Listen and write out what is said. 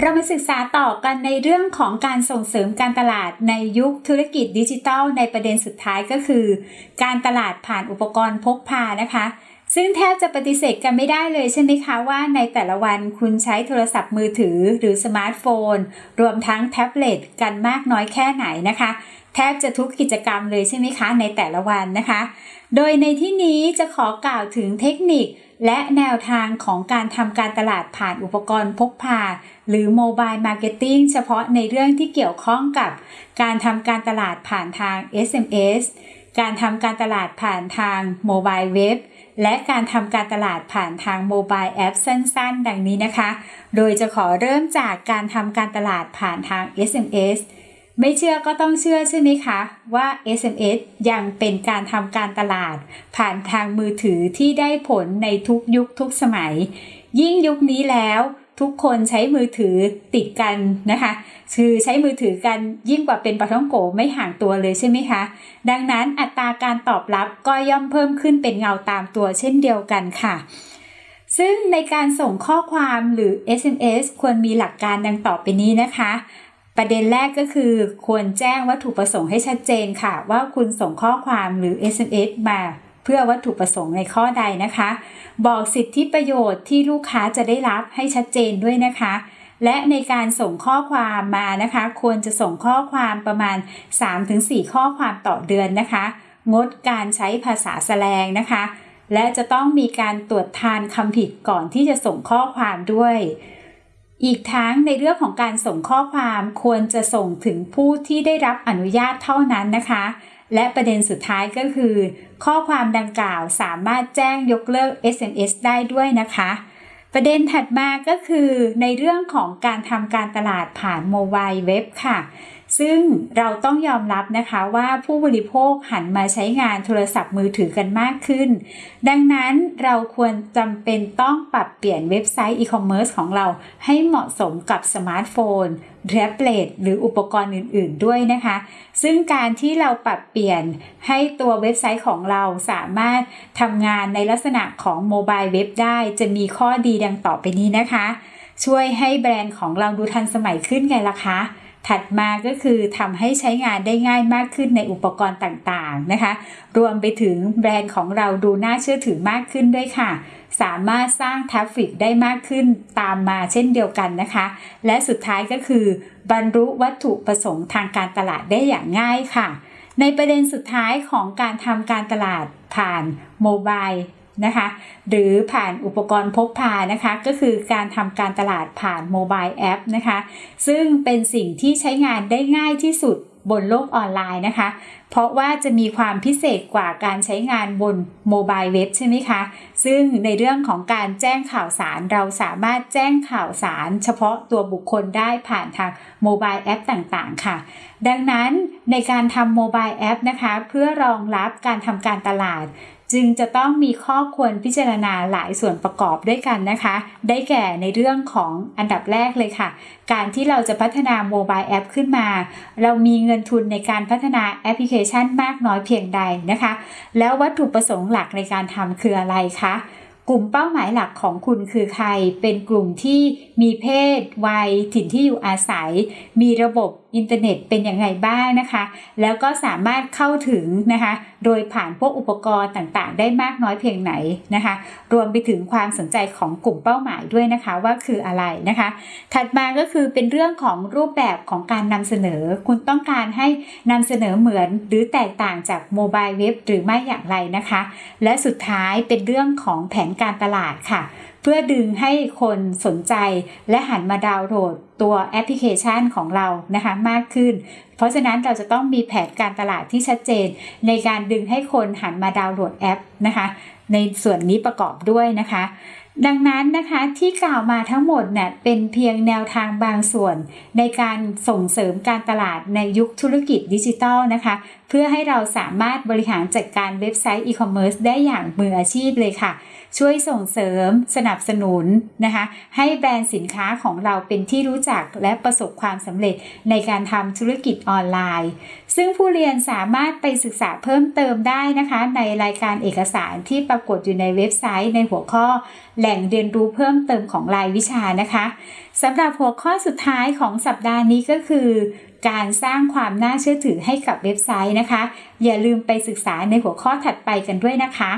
เรามาศึกษาต่อกันในเรื่องของการส่งเสริมการตลาดในยุคธุรกิจดิจิทัล ในประเด็นสุดท้ายก็คือ การตลาดผ่านอุปกรณ์พกพานะคะ ซึ่งแทบจะปฏิเสธกันไม่ได้เลยใช่ไหมคะว่าในแต่ละวันคุณใช้โทรศัพท์มือถือหรือสมาร์ทโฟน รวมทั้งแท็บเล็ตกันมากน้อยแค่ไหนนะคะ แทบจะทุกกิจกรรมเลยใช่ไหมคะในแต่ละวันนะคะ โดยในที่นี้จะขอกล่าวถึงเทคนิคและแนวทางของการทำการตลาดผ่านอุปกรณ์พกพา หรือ mobile marketing เฉพาะในเรื่องที่เกี่ยวข้องกับ การทำการตลาดผ่านทาง SMS การทำการตลาดผ่านทาง mobile web และการทำการตลาดผ่านทาง mobile app สั้นๆ ดังนี้นะคะ โดยจะขอเริ่มจากการทำการตลาดผ่านทาง SMS ไม่เชื่อก็ต้องเชื่อใช่ไหมคะว่า SMS ยังเป็นการทำการตลาด ผ่านทางมือถือที่ได้ผลในทุกยุคทุกสมัย ยิ่งยุคนี้แล้วทุกคนใช้มือถือติดกันนะคะ คือใช้มือถือกันยิ่งกว่าเป็นปะท้องโกไม่ห่างตัวเลยใช่ไหมคะ ดังนั้นอัตราการตอบรับก็ย่อมเพิ่มขึ้นเป็นเงาตามตัวเช่นเดียวกันค่ะ ซึ่งในการส่งข้อความหรือ SMS ควรมีหลักการดังต่อไปนี้นะคะ ประเด็นแรกก็คือ ควรแจ้งวัตถุประสงค์ให้ชัดเจนค่ะ ว่าคุณส่งข้อความหรือ SMS มาเพื่อวัตถุประสงค์ในข้อใดนะคะ บอกสิทธิประโยชน์ที่ลูกค้าจะได้รับให้ชัดเจนด้วยนะคะ และในการส่งข้อความมานะคะ ควรจะส่งข้อความประมาณ 3-4 ข้อความต่อเดือนนะคะ งดการใช้ภาษาแสลงนะคะ และจะต้องมีการตรวจทานคำผิดก่อนที่จะส่งข้อความด้วย อีกทั้งในเรื่องของการส่งข้อความควรจะส่งถึงผู้ที่ได้รับอนุญาตเท่านั้นนะคะ และประเด็นสุดท้ายก็คือ ข้อความดังกล่าวสามารถแจ้งยกเลิก SMS ได้ด้วยนะคะ ประเด็นถัดมาก็คือในเรื่องของการทำการตลาดผ่านโมบายเว็บค่ะ ซึ่งเราต้องยอมรับนะคะว่าผู้บริโภคหันมาใช้งานโทรศัพท์มือถือกันมากขึ้น ดังนั้นเราควรจำเป็นต้องปรับเปลี่ยนเว็บไซต์อีคอมเมิร์ซของเราให้เหมาะสมกับสมาร์ทโฟนแท็บเล็ตหรืออุปกรณ์อื่น ๆ ด้วยนะคะ ซึ่งการที่เราปรับเปลี่ยนให้ตัวเว็บไซต์ของเราสามารถทำงานในลักษณะของ mobile web ได้จะมีข้อดีดังต่อไปนี้นะคะ ช่วยให้แบรนด์ของเราดูทันสมัยขึ้นไงล่ะคะ ถัดมาก็คือทำให้ใช้งานได้ง่ายมากขึ้นในอุปกรณ์ต่างๆนะคะ รวมไปถึงแบรนด์ของเราดูน่าเชื่อถือมากขึ้นด้วยค่ะ สามารถสร้าง traffic ได้มากขึ้นตามมาเช่นเดียวกันนะคะ และสุดท้ายก็คือบรรลุวัตถุประสงค์ทางการตลาดได้อย่างง่ายค่ะ ในประเด็นสุดท้ายของการทำการตลาดผ่าน mobile นะคะหรือผ่านอุปกรณ์พกพานะคะก็คือการทำการตลาดผ่าน mobile app นะคะซึ่งเป็นสิ่งที่ใช้งานได้ง่ายที่สุดบนโลกออนไลน์นะคะเพราะว่าจะมีความพิเศษกว่าการใช้งานบนโมบายเว็บใช่ไหมคะ ซึ่งในเรื่องของการแจ้งข่าวสารเราสามารถแจ้งข่าวสารเฉพาะตัวบุคคลได้ผ่านทางโมบายแอปต่างๆ ค่ะ ดังนั้นในการทำโมบายแอปนะคะ เพื่อรองรับการทำการตลาดจึงจะต้องมีข้อควรพิจารณาหลายส่วนประกอบด้วยกันนะคะ ได้แก่ในเรื่องของอันดับแรกเลยค่ะ การที่เราจะพัฒนา mobile app ขึ้นมา เรามีเงินทุนในการพัฒนาแอปพลิเคชันมากน้อยเพียงใดนะคะ แล้ววัตถุประสงค์หลักในการทำคืออะไรคะกลุ่มเป้าหมายหลักของคุณคือใคร เป็นกลุ่มที่มีเพศ วัย ถิ่นที่อยู่อาศัย มีระบบ อินเทอร์เน็ตเป็นอย่างไรบ้างนะคะ แล้วก็สามารถเข้าถึงนะคะ โดยผ่านพวกอุปกรณ์ต่างๆ ได้มากน้อยเพียงไหนนะคะ รวมไปถึงความสนใจของกลุ่มเป้าหมายด้วยนะคะว่าคืออะไรนะคะ ถัดมาก็คือเป็นเรื่องของรูปแบบของการนำเสนอ คุณต้องการให้นำเสนอเหมือนหรือแตกต่างจากโมบายเว็บหรือไม่อย่างไรนะคะ และสุดท้ายเป็นเรื่องของแผนการตลาดค่ะ พื่อดึงให้คนสนใจและหันมาดาวน์โหลดตัวแอปพลิเคชันของเรานะคะมากขึ้น เพราะฉะนั้นเราจะต้องมีแผนการตลาดที่ชัดเจน ในการดึงให้คนหันมาดาวน์โหลดแอปนะคะในส่วนนี้ประกอบด้วยนะคะ ดังนั้นนะคะที่กล่าวมาทั้งหมดเนี่ยเป็นเพียงแนวทางบางส่วน ในการส่งเสริมการตลาดในยุคธุรกิจดิจิทัลนะคะเพื่อให้เราสามารถบริหารจัดการเว็บไซต์อีคอมเมิร์ซได้อย่างมืออาชีพเลยค่ะ ช่วยส่งเสริมสนับสนุนนะคะ ให้แบรนด์สินค้าของเราเป็นที่รู้จักและประสบความสำเร็จในการทำธุรกิจออนไลน์ ซึ่งผู้เรียนสามารถไปศึกษาเพิ่มเติมได้นะคะ ในรายการเอกสารที่ปรากฏอยู่ในเว็บไซต์ในหัวข้อ แหล่งเรียนรู้เพิ่มเติมของรายวิชานะคะสำหรับหัวข้อสุดท้ายของสัปดาห์นี้ก็คือ การสร้างความน่าเชื่อถือให้กับเว็บไซต์นะคะ อย่าลืมไปศึกษาในหัวข้อถัดไปกันด้วยนะคะ